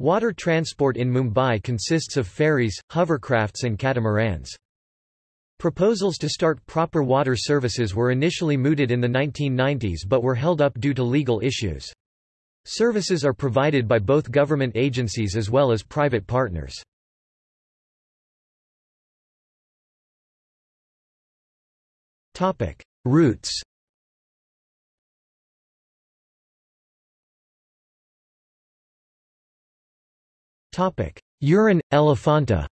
Water transport in Mumbai consists of ferries, hovercrafts and catamarans. Proposals to start proper water services were initially mooted in the 1990s but were held up due to legal issues. Services are provided by both government agencies as well as private partners. Routes Uran, Elephanta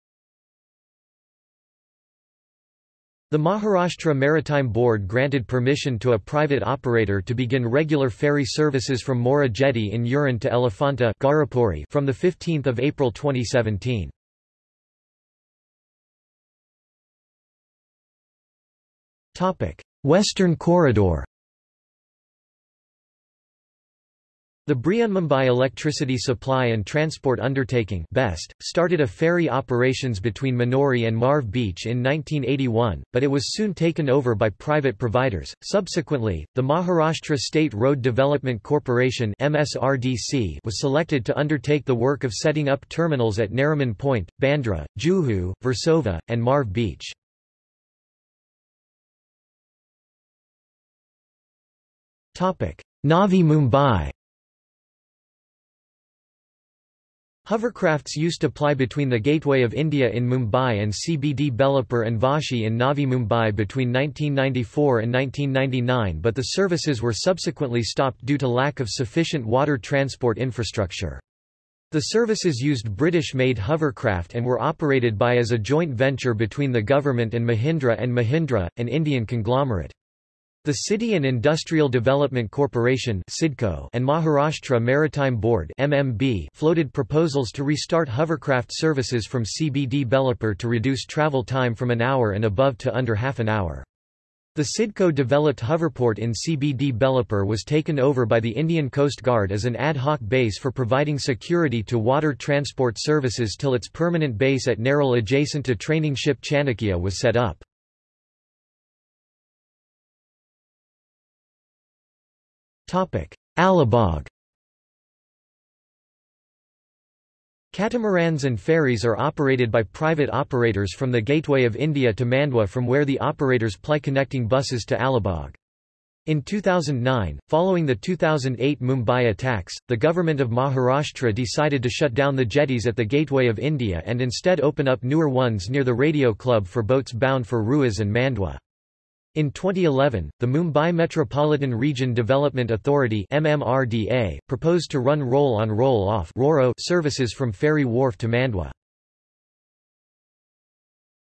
The Maharashtra Maritime Board granted permission to a private operator to begin regular ferry services from Mora Jetty in Uran to Elephanta from 15 April 2017. Western Corridor The Brihanmumbai Electricity Supply and Transport Undertaking BEST, started a ferry operations between Manori and Marve Beach in 1981, but it was soon taken over by private providers. Subsequently, the Maharashtra State Road Development Corporation MSRDC was selected to undertake the work of setting up terminals at Nariman Point, Bandra, Juhu, Versova, and Marve Beach. Navi Mumbai Hovercrafts used to ply between the Gateway of India in Mumbai and CBD Belapur and Vashi in Navi Mumbai between 1994 and 1999 but the services were subsequently stopped due to lack of sufficient water transport infrastructure. The services used British-made hovercraft and were operated by as a joint venture between the government and Mahindra and Mahindra, an Indian conglomerate. The City and Industrial Development Corporation and Maharashtra Maritime Board floated proposals to restart hovercraft services from CBD Belapur to reduce travel time from an hour and above to under half an hour. The CIDCO developed hoverport in CBD Belapur was taken over by the Indian Coast Guard as an ad hoc base for providing security to water transport services till its permanent base at Nerul adjacent to training ship Chanakya was set up. Alibag Catamarans and ferries are operated by private operators from the Gateway of India to Mandwa from where the operators ply connecting buses to Alibag. In 2009, following the 2008 Mumbai attacks, the government of Maharashtra decided to shut down the jetties at the Gateway of India and instead open up newer ones near the Radio Club for boats bound for Rewas and Mandwa. In 2011, the Mumbai Metropolitan Region Development Authority MMRDA, proposed to run roll-on roll-off services from Ferry Wharf to Mandwa.